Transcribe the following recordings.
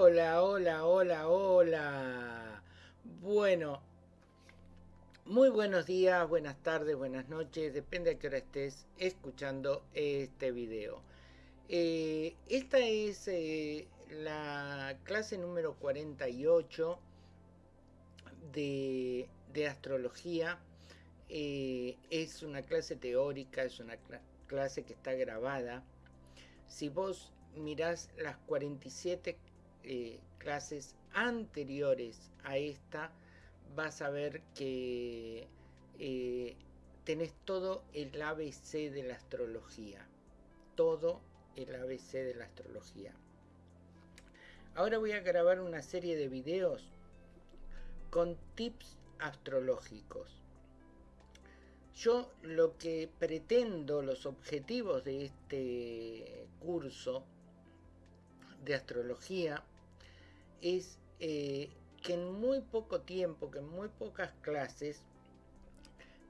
Hola, hola, hola, hola. Bueno, muy buenos días, buenas tardes, buenas noches, depende a qué hora estés escuchando este video. Eh, esta es eh, la clase número 48 de, astrología. Eh, es una clase teórica, es una clase que está grabada. Si vos mirás las 47 eh, clases anteriores a esta, vas a ver que eh, tenés todo el ABC de la astrología. Todo el ABC de la astrología. Ahora voy a grabar una serie de videos con tips astrológicos. Yo lo que pretendo, los objetivos de este curso de astrología es eh, que en muy poco tiempo, que en muy pocas clases,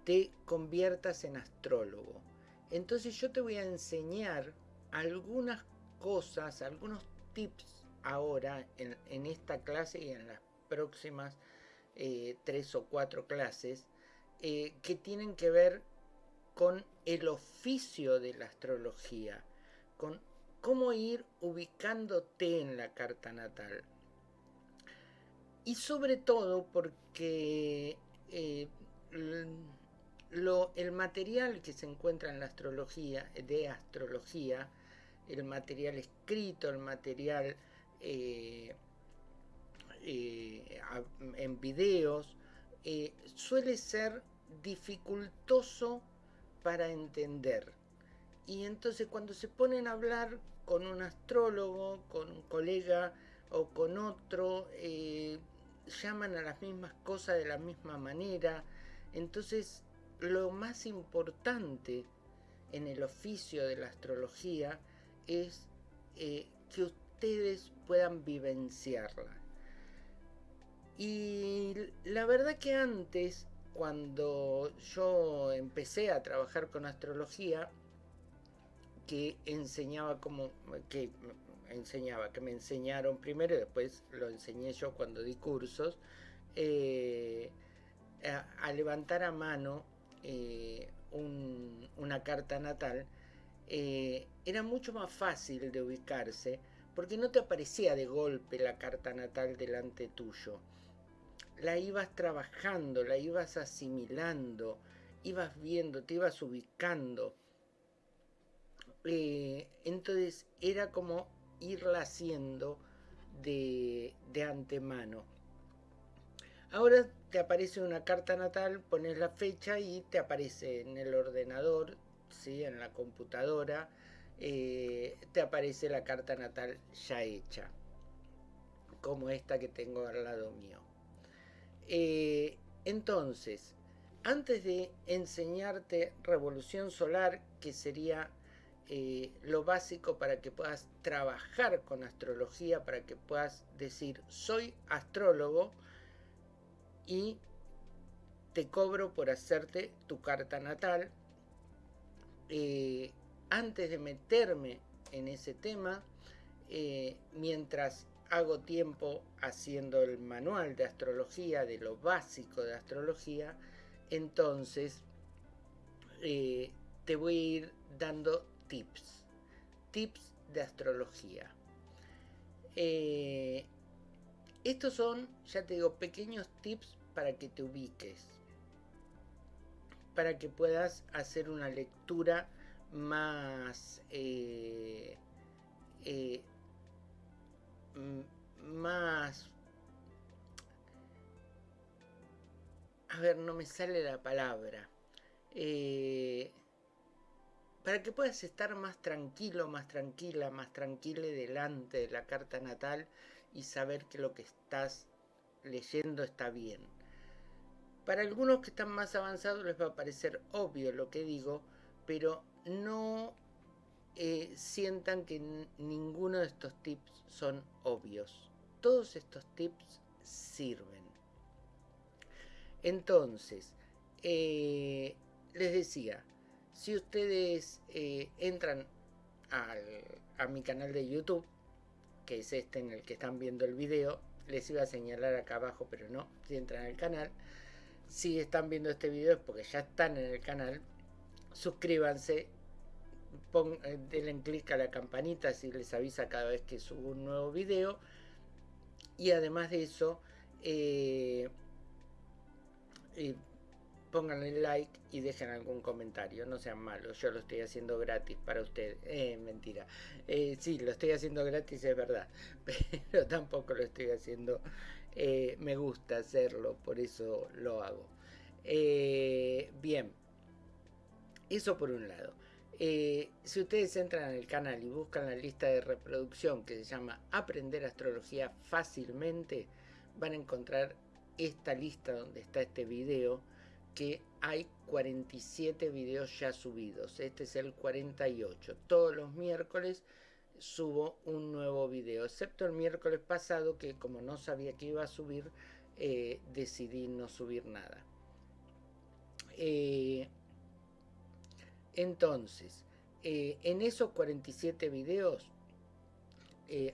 te conviertas en astrólogo. Entonces yo te voy a enseñar algunas cosas, algunos tips ahora en, esta clase y en las próximas eh, tres o cuatro clases eh, que tienen que ver con el oficio de la astrología, con cómo ir ubicándote en la carta natal. Y sobre todo porque eh, el material que se encuentra en la astrología, de astrología, el material escrito, el material eh, eh, en videos, suele ser dificultoso para entender. Y entonces cuando se ponen a hablar con un astrólogo, con un colega o con otro, llaman a las mismas cosas de la misma manera. Entonces lo más importante en el oficio de la astrología es eh, que ustedes puedan vivenciarla. Y la verdad que antes, cuando yo empecé a trabajar con astrología, que enseñaba como que enseñaba, que me enseñaron primero y después lo enseñé yo cuando di cursos, eh, a, levantar a mano eh, una carta natal, eh, era mucho más fácil de ubicarse porque no te aparecía de golpe la carta natal delante tuyo. La ibas trabajando, la ibas asimilando, ibas viendo, te ibas ubicando entonces era como irla haciendo de, antemano. Ahora te aparece una carta natal, pones la fecha y te aparece en el ordenador, ¿sí? en la computadora, eh, te aparece la carta natal ya hecha, como esta que tengo al lado mío. Eh, entonces, antes de enseñarte revolución solar, que sería eh, lo básico para que puedas trabajar con astrología, para que puedas decir soy astrólogo y te cobro por hacerte tu carta natal. Eh, antes de meterme en ese tema, eh, mientras hago tiempo haciendo el manual de astrología, de lo básico de astrología, entonces te voy a ir dando tips. Tips de astrología. Eh, estos son, ya te digo, pequeños tips para que te ubiques. Para que puedas hacer una lectura más... Eh, eh, más... A ver, no me sale la palabra. Eh, para que puedas estar más tranquilo, más tranquila, más tranquila delante de la carta natal y saber que lo que estás leyendo está bien. Para algunos que están más avanzados les va a parecer obvio lo que digo, pero no eh, sientan que ninguno de estos tips son obvios. Todos estos tips sirven. Entonces, eh, les decía, si ustedes eh, entran a mi canal de YouTube, que es este en el que están viendo el video. Les iba a señalar acá abajo, pero no, si entran al canal. Si están viendo este video es porque ya están en el canal. Suscríbanse, eh, denle clic a la campanita si les avisa cada vez que subo un nuevo video. Y además de eso, eh, pónganle like y dejen algún comentario, no sean malos, yo lo estoy haciendo gratis para ustedes, eh, mentira, eh, sí, lo estoy haciendo gratis, es verdad, pero tampoco lo estoy haciendo, eh, me gusta hacerlo, por eso lo hago. Bien, eso por un lado. si ustedes entran en el canal y buscan la lista de reproducción que se llama Aprender Astrología fácilmente, van a encontrar esta lista donde está este video que hay 47 videos ya subidos. Este es el 48. Todos los miércoles subo un nuevo video, excepto el miércoles pasado que como no sabía que iba a subir, eh, decidí no subir nada. Eh, entonces, eh, en esos 47 videos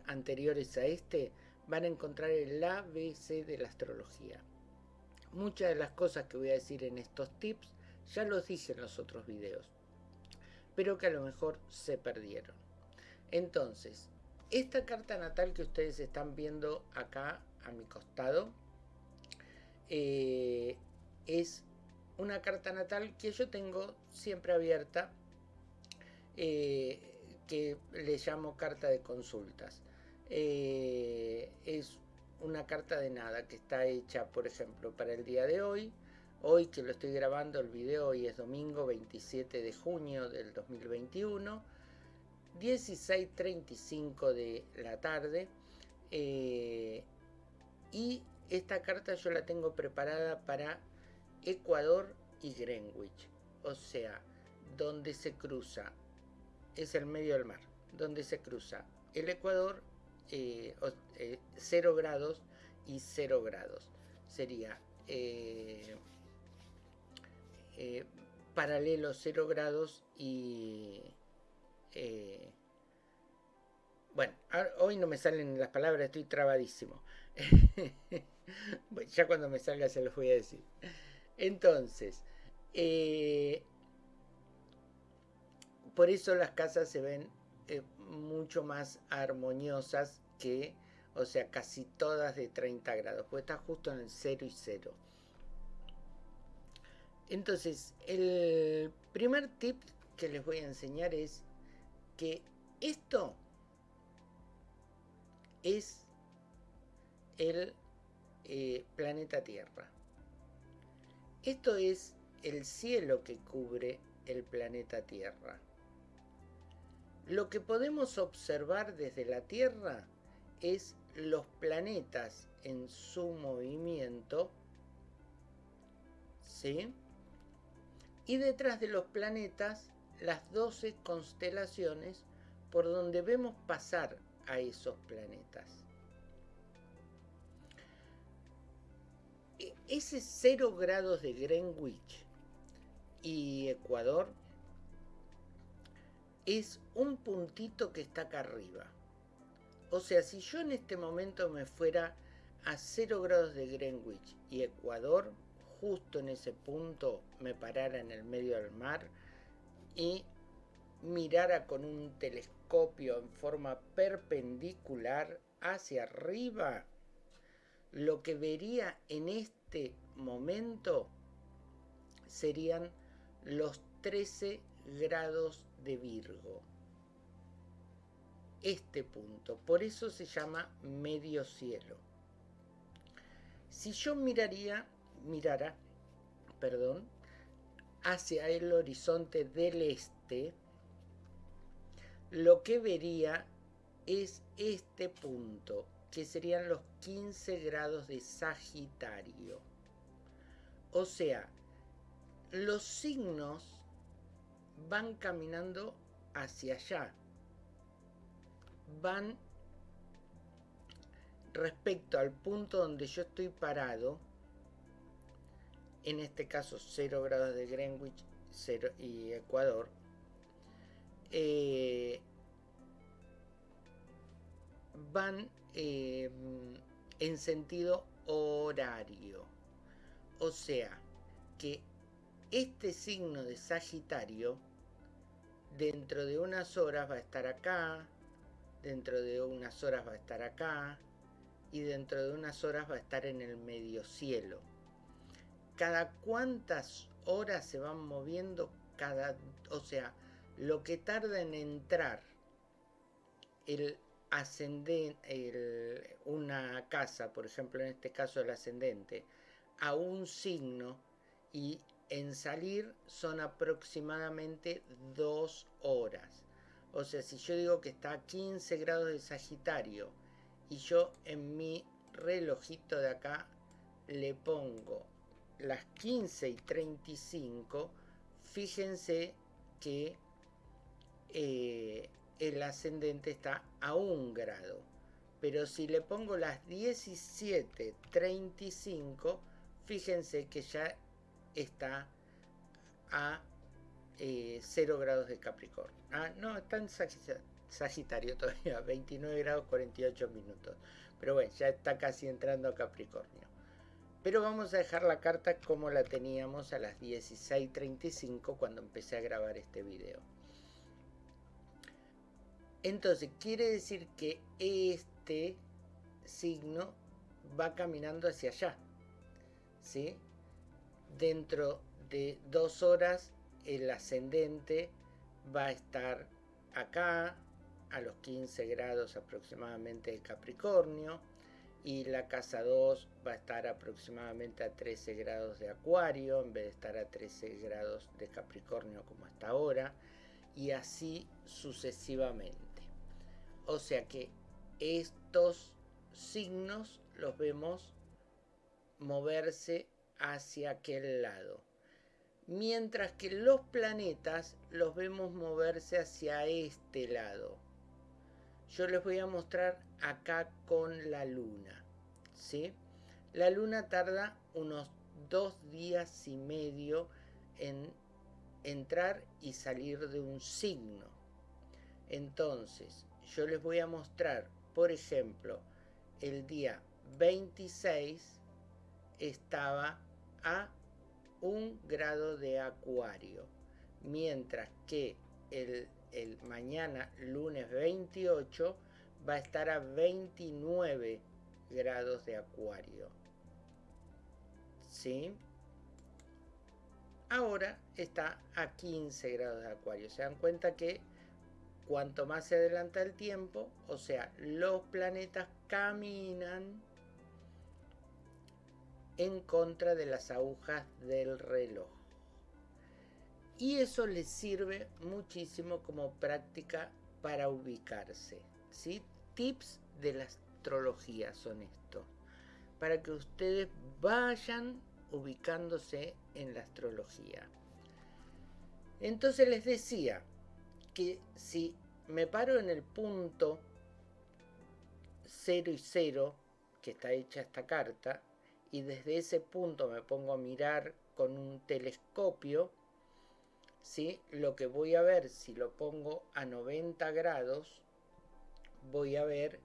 anteriores a este, van a encontrar el ABC de la astrología muchas de las cosas que voy a decir en estos tips ya los dije en los otros videos, pero que a lo mejor se perdieron. Entonces, esta carta natal que ustedes están viendo acá a mi costado eh, es una carta natal que yo tengo siempre abierta, eh, que le llamo carta de consultas. Eh, una carta de nada que está hecha, por ejemplo, para el día de hoy. Hoy que lo estoy grabando el video, hoy es domingo 27 de junio del 2021, 16.35 de la tarde. Eh, y esta carta yo la tengo preparada para Ecuador y Greenwich. O sea, donde se cruza, es el medio del mar, donde se cruza el Ecuador eh, 0 eh, grados y 0 grados. Sería eh, eh, paralelo 0 grados y... bueno, hoy no me salen las palabras, estoy trabadísimo. ya cuando me salga se los voy a decir. Entonces, por eso las casas se ven mucho más armoniosas que, o sea, casi todas de 30 grados, pues está justo en el 0 y 0. Entonces, el primer tip que les voy a enseñar es que esto es el eh, planeta Tierra. Esto es el cielo que cubre el planeta Tierra. Lo que podemos observar desde la Tierra es los planetas en su movimiento, ¿sí? Y detrás de los planetas, las 12 constelaciones por donde vemos pasar a esos planetas. E, ese 0 grados de Greenwich y Ecuador es un puntito que está acá arriba. O sea, si yo en este momento me fuera a 0 grados de Greenwich y Ecuador, justo en ese punto me parara en el medio del mar y mirara con un telescopio en forma perpendicular hacia arriba, lo que vería en este momento serían los 13 grados de Virgo. Este punto, por eso se llama medio cielo. Si yo miraría, mirara, perdón, hacia el horizonte del este, lo que vería es este punto, que serían los 15 grados de Sagitario. O sea, los signos van caminando hacia allá. Van respecto al punto donde yo estoy parado, en este caso 0 grados de Greenwich 0 y Ecuador, van eh, en sentido horario. O sea, que este signo de Sagitario dentro de unas horas va a estar acá, dentro de unas horas va a estar acá y dentro de unas horas va a estar en el medio cielo. Cada cuántas horas se van moviendo cada, o sea, lo que tarda en entrar el ascendente, una casa, por ejemplo en este caso el ascendente, a un signo y en salir son aproximadamente dos horas. O sea, si yo digo que está a 15 grados de Sagitario y yo en mi relojito de acá le pongo las 15 y 35, fíjense que eh, el ascendente está a un grado. Pero si le pongo las 17.35, fíjense que ya está a 0 eh, grados de Capricornio. Ah, no, está en Sagitario todavía, 29 grados 48 minutos. Pero bueno, ya está casi entrando a Capricornio. Pero vamos a dejar la carta como la teníamos a las 16.35 cuando empecé a grabar este video. Entonces, quiere decir que este signo va caminando hacia allá. ¿Sí? Dentro de dos horas, el ascendente va a estar acá, a los 15 grados aproximadamente de Capricornio. Y la casa 2 va a estar aproximadamente a 13 grados de Acuario, en vez de estar a 13 grados de Capricornio como hasta ahora. Y así sucesivamente. O sea que estos signos los vemos moverse hacia aquel lado. Mientras que los planetas los vemos moverse hacia este lado. Yo les voy a mostrar acá con la luna. ¿sí? La luna tarda unos dos días y medio en entrar y salir de un signo. Entonces, yo les voy a mostrar, por ejemplo, el día 26 estaba a un grado de acuario, mientras que el, el mañana, lunes 28, va a estar a 29 grados de acuario. ¿Sí? Ahora está a 15 grados de acuario. Se dan cuenta que Cuanto más se adelanta el tiempo, o sea, los planetas caminan en contra de las agujas del reloj. Y eso les sirve muchísimo como práctica para ubicarse. ¿sí? Tips de la astrología son estos. Para que ustedes vayan ubicándose en la astrología. Entonces les decía, que si me paro en el punto 0 y 0 que está hecha esta carta y desde ese punto me pongo a mirar con un telescopio, ¿sí? lo que voy a ver si lo pongo a 90 grados, voy a ver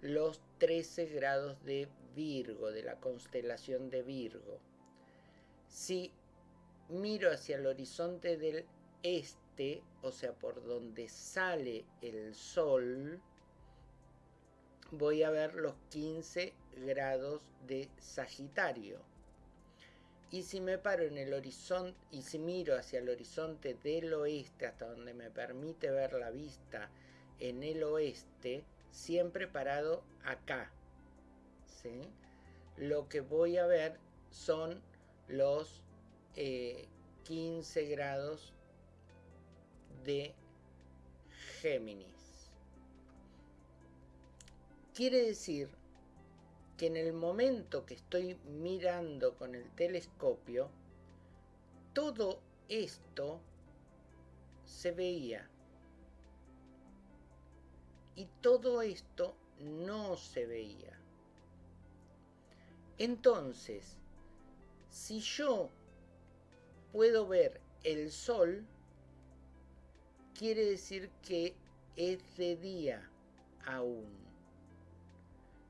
los 13 grados de Virgo, de la constelación de Virgo. Si miro hacia el horizonte del este, o sea, por donde sale el sol, voy a ver los 15 grados de Sagitario. Y si me paro en el horizonte y si miro hacia el horizonte del oeste hasta donde me permite ver la vista en el oeste, siempre parado acá. Lo que voy a ver son los 15 eh, grados de Géminis. Quiere decir que en el momento que estoy mirando con el telescopio, todo esto se veía. Y todo esto no se veía. Entonces, si yo puedo ver el sol, quiere decir que es de día aún.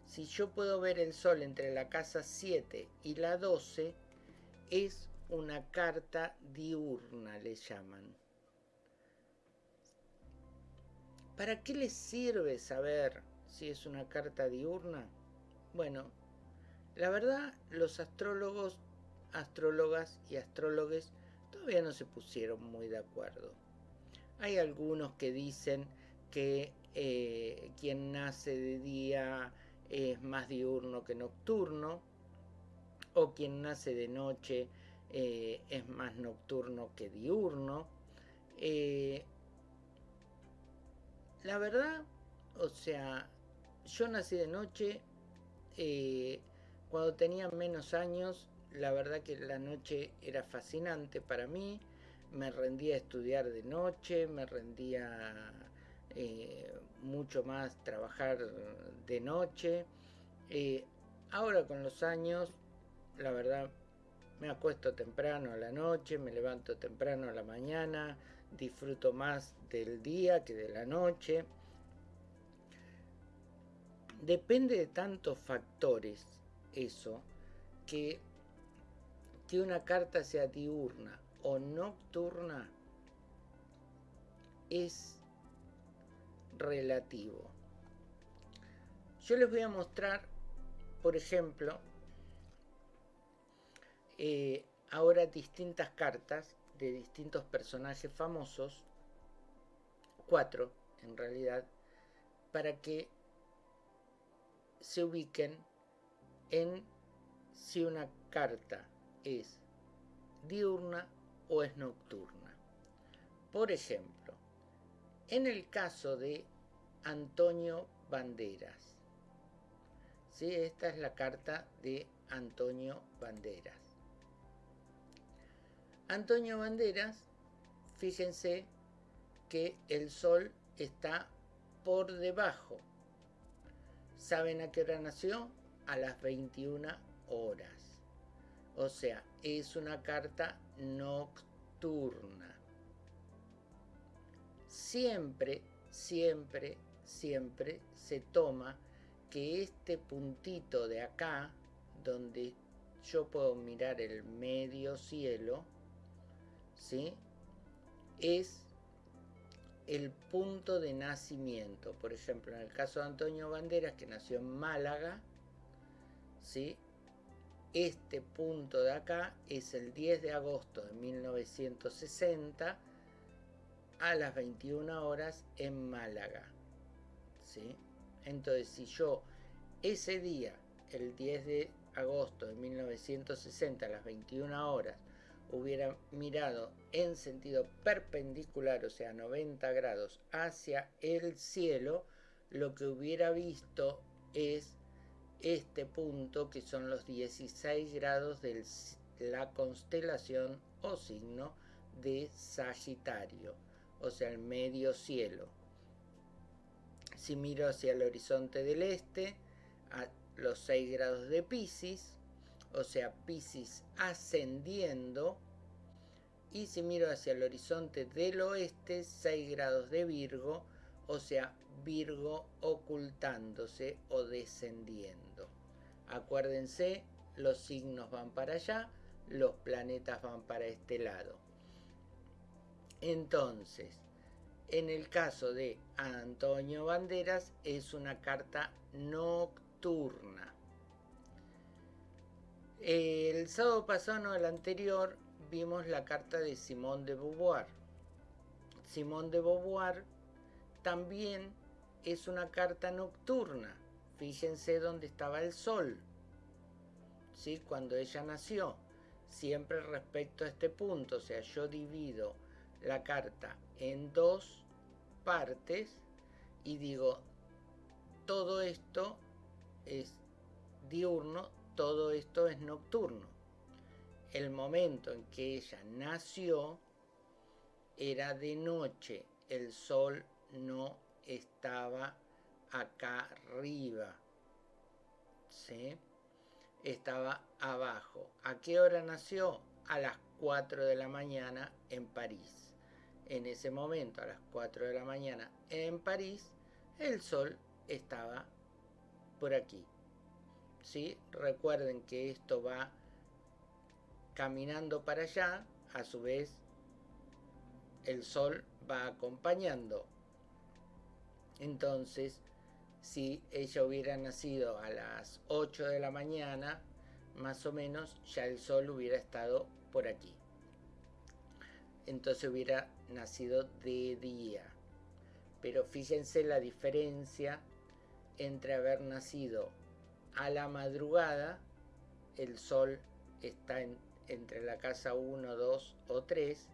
Si yo puedo ver el sol entre la casa 7 y la 12, es una carta diurna, le llaman. ¿Para qué les sirve saber si es una carta diurna? Bueno, la verdad, los astrólogos, astrólogas y astrólogos todavía no se pusieron muy de acuerdo. Hay algunos que dicen que eh, quien nace de día es más diurno que nocturno, o quien nace de noche eh, es más nocturno que diurno. Eh, la verdad, o sea, yo nací de noche, eh, cuando tenía menos años, la verdad que la noche era fascinante para mí, me rendía a estudiar de noche, me rendía mucho más trabajar de noche. ahora con los años, la verdad me acuesto temprano a la noche, me levanto temprano a la mañana, disfruto más del día que de la noche. Depende de tantos factores eso, que, que una carta sea diurna o nocturna es relativo. Yo les voy a mostrar, por ejemplo, eh, ahora distintas cartas de distintos personajes famosos, cuatro en realidad, para que se ubiquen en si una carta es diurna o es nocturna. Por ejemplo, en el caso de Antonio Banderas, ¿sí? esta es la carta de Antonio Banderas. Antonio Banderas, fíjense que el sol está por debajo. ¿Saben a qué hora nació? A las 21 horas. O sea, es una carta nocturna. Siempre, siempre, siempre se toma que este puntito de acá, donde yo puedo mirar el medio cielo, ¿sí? es el punto de nacimiento. Por ejemplo, en el caso de Antonio Banderas, que nació en Málaga, ¿sí? este punto de acá es el 10 de agosto de 1960 a las 21 horas en Málaga. ¿sí? Entonces, si yo ese día, el 10 de agosto de 1960 a las 21 horas, hubiera mirado en sentido perpendicular, o sea, 90 grados hacia el cielo, lo que hubiera visto es este punto que son los 16 grados de la constelación o signo de Sagitario, o sea, el medio cielo. Si miro hacia el horizonte del este, a los 6 grados de Pisces, o sea, Pisces ascendiendo, y si miro hacia el horizonte del oeste, 6 grados de Virgo, o sea, Virgo ocultándose o descendiendo. Acuérdense, los signos van para allá, los planetas van para este lado. Entonces, en el caso de Antonio Banderas, es una carta nocturna. El sábado pasado, el anterior, vimos la carta de Simón de Beauvoir. Simón de Beauvoir también es una carta nocturna. Fíjense dónde estaba el sol. ¿Sí? Cuando ella nació. Siempre respecto a este punto. O sea, yo divido la carta en dos partes y digo, todo esto es diurno, todo esto es nocturno. El momento en que ella nació era de noche, el sol no estaba acá arriba, estaba abajo. ¿A qué hora nació? A las 4 de la mañana en París. En ese momento, a las 4 de la mañana en París, el sol estaba por aquí, ¿sí? Recuerden que esto va caminando para allá, a su vez el sol va acompañando. Entonces, si ella hubiera nacido a las 8 de la mañana, más o menos, ya el sol hubiera estado por aquí. Entonces hubiera nacido de día. Pero fíjense la diferencia entre haber nacido a la madrugada, el sol está entre la casa 1, 2 o 3,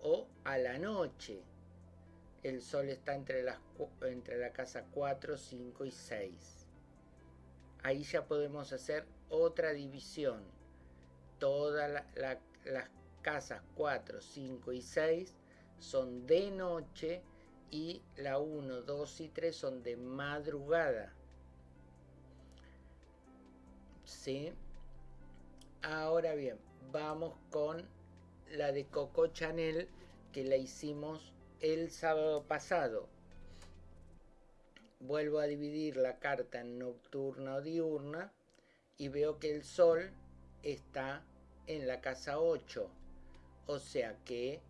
o a la noche, el sol está entre, las, entre la casa 4, 5 y 6. Ahí ya podemos hacer otra división. Todas las casas 4, 5 y 6 son de noche y la 1, 2 y 3 son de madrugada. ¿Sí? Ahora bien, vamos con la de Coco Chanel que la hicimos el sábado pasado. Vuelvo a dividir la carta en nocturna o diurna y veo que el sol está en la casa 8. O sea que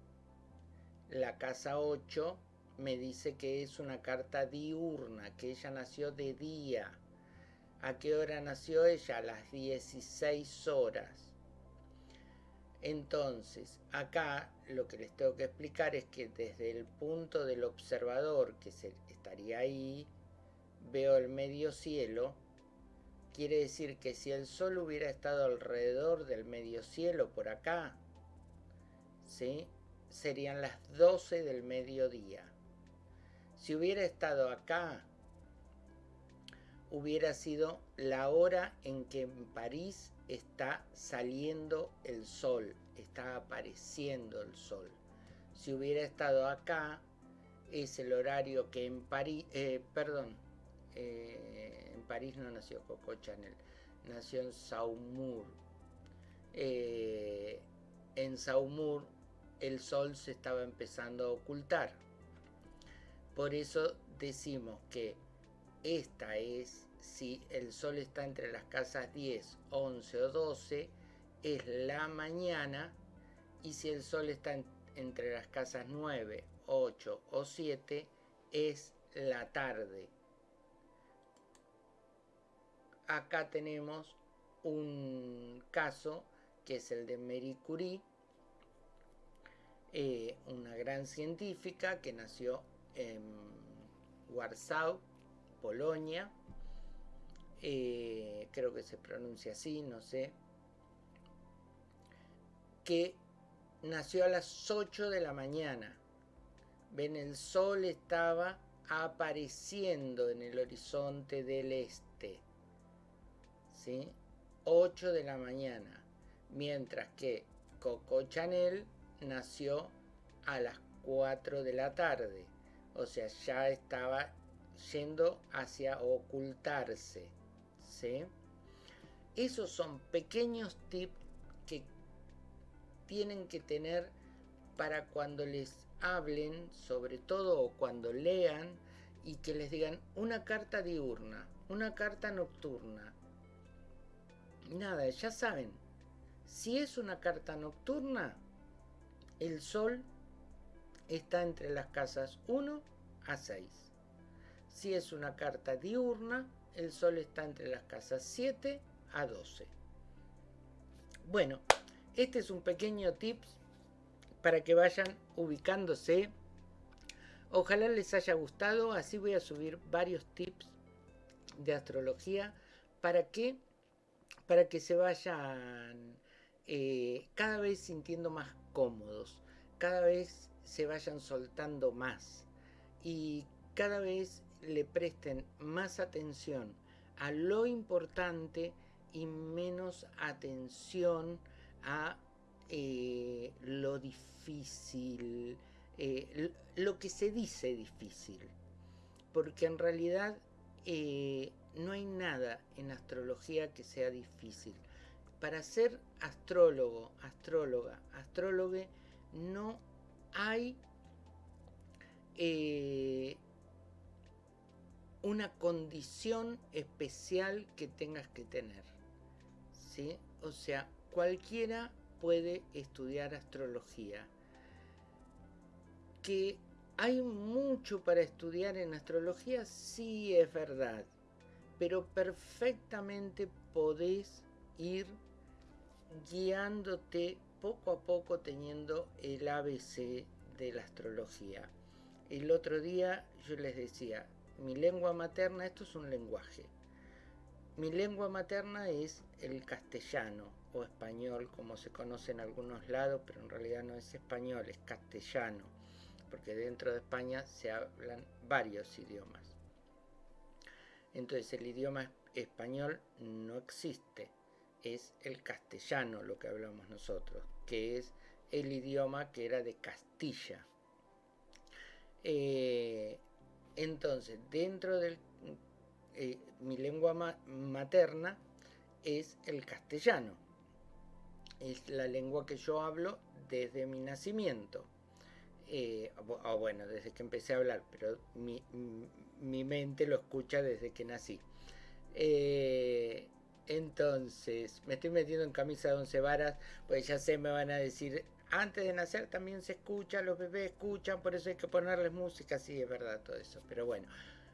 la casa 8 me dice que es una carta diurna, que ella nació de día. ¿A qué hora nació ella? A las 16 horas. Entonces, acá lo que les tengo que explicar es que desde el punto del observador, que se, estaría ahí, veo el medio cielo. Quiere decir que si el Sol hubiera estado alrededor del medio cielo por acá, ¿sí? serían las 12 del mediodía. Si hubiera estado acá, hubiera sido la hora en que en París está saliendo el sol, está apareciendo el sol. Si hubiera estado acá, es el horario que en París, eh, perdón, eh, en París no nació Coco Chanel, nació en Saumur. Eh, en Saumur el sol se estaba empezando a ocultar. Por eso decimos que esta es si el sol está entre las casas 10, 11 o 12, es la mañana, y si el sol está entre las casas 9, 8 o 7, es la tarde. Acá tenemos un caso que es el de Marie Curie, eh, una gran científica que nació en Warsaw, Polonia, eh, creo que se pronuncia así, no sé, que nació a las 8 de la mañana. Ven, el sol estaba apareciendo en el horizonte del este. ¿Sí? 8 de la mañana. Mientras que Coco Chanel nació a las 4 de la tarde. O sea, ya estaba yendo hacia ocultarse. Esos son pequeños tips que tienen que tener para cuando les hablen, sobre todo cuando lean, y que les digan una carta diurna, una carta nocturna. Nada, ya saben, si es una carta nocturna, el sol está entre las casas 1 a 6. Si es una carta diurna, el Sol está entre las casas 7 a 12. Bueno, este es un pequeño tips para que vayan ubicándose. Ojalá les haya gustado, así voy a subir varios tips de astrología para que, para que se vayan eh, cada vez sintiendo más cómodos, cada vez se vayan soltando más y cada vez le presten más atención a lo importante y menos atención a eh, lo difícil, eh, lo que se dice difícil. Porque en realidad eh, no hay nada en astrología que sea difícil. Para ser astrólogo, astróloga, astrólogo, no hay una condición especial que tengas que tener. ¿sí? O sea, cualquiera puede estudiar astrología. Que hay mucho para estudiar en astrología, sí es verdad, pero perfectamente podés ir guiándote poco a poco teniendo el ABC de la astrología. El otro día yo les decía, mi lengua materna, esto es un lenguaje. Mi lengua materna es el castellano o español, como se conoce en algunos lados, pero en realidad no es español, es castellano, porque dentro de España se hablan varios idiomas. Entonces el idioma español no existe, es el castellano lo que hablamos nosotros, que es el idioma que era de Castilla. Eh, entonces, dentro de eh, mi lengua materna es el castellano. Es la lengua que yo hablo desde mi nacimiento. Eh, o bueno, desde que empecé a hablar, pero mi, mi mente lo escucha desde que nací. Eh, entonces, me estoy metiendo en camisa de once varas, pues ya sé, me van a decir, antes de nacer también se escucha, los bebés escuchan, por eso hay que ponerles música, sí, es verdad todo eso. Pero bueno,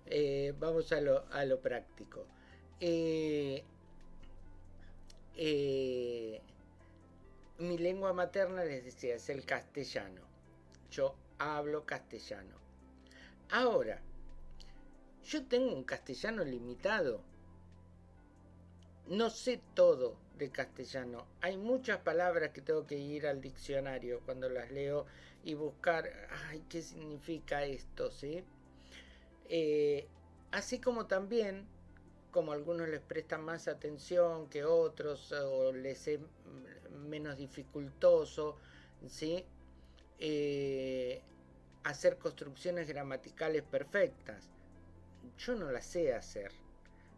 eh, vamos a lo, a lo práctico. Eh, eh, mi lengua materna, les decía, es el castellano. Yo hablo castellano. Ahora, yo tengo un castellano limitado. No sé todo de castellano. Hay muchas palabras que tengo que ir al diccionario cuando las leo y buscar, ay, ¿qué significa esto? ¿sí? Eh, así como también, como algunos les prestan más atención que otros o les es menos dificultoso, ¿sí? Eh, hacer construcciones gramaticales perfectas. Yo no las sé hacer.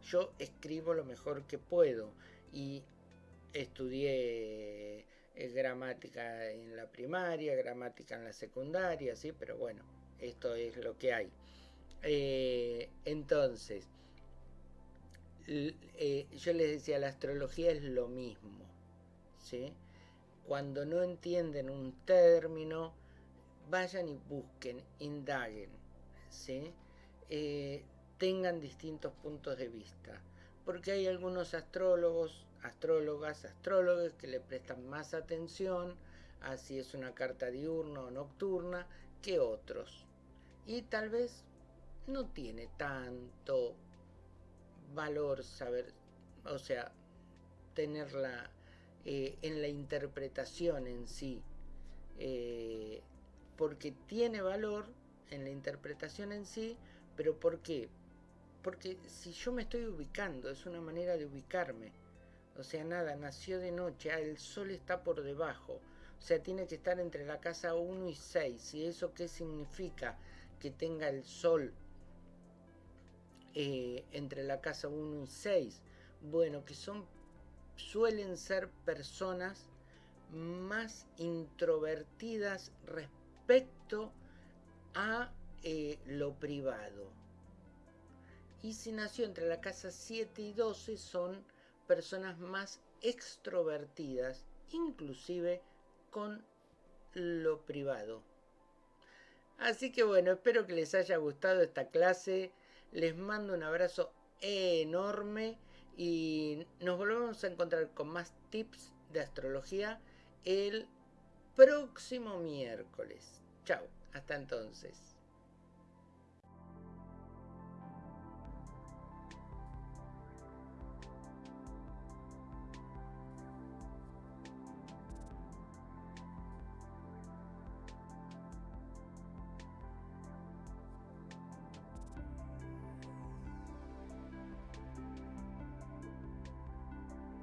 Yo escribo lo mejor que puedo y estudié eh, gramática en la primaria, gramática en la secundaria, ¿sí? Pero bueno, esto es lo que hay. Eh, entonces, eh, yo les decía, la astrología es lo mismo, ¿sí? Cuando no entienden un término, vayan y busquen, indaguen, ¿sí? Tengan distintos puntos de vista, porque hay algunos astrólogos astrólogas, astrólogos que le prestan más atención a si es una carta diurna o nocturna que otros. Y tal vez no tiene tanto valor saber, o sea, tenerla eh, en la interpretación en sí, eh, porque tiene valor en la interpretación en sí, pero ¿por qué? Porque si yo me estoy ubicando, es una manera de ubicarme. O sea, nada, nació de noche, ah, el sol está por debajo. O sea, tiene que estar entre la casa 1 y 6. ¿Y eso qué significa? Que tenga el sol eh, entre la casa 1 y 6. Bueno, que son, suelen ser personas más introvertidas respecto a eh, lo privado. Y si nació entre la casa 7 y 12 son personas más extrovertidas, inclusive con lo privado. Así que bueno, espero que les haya gustado esta clase. Les mando un abrazo enorme y nos volvemos a encontrar con más tips de astrología el próximo miércoles. Chao, hasta entonces.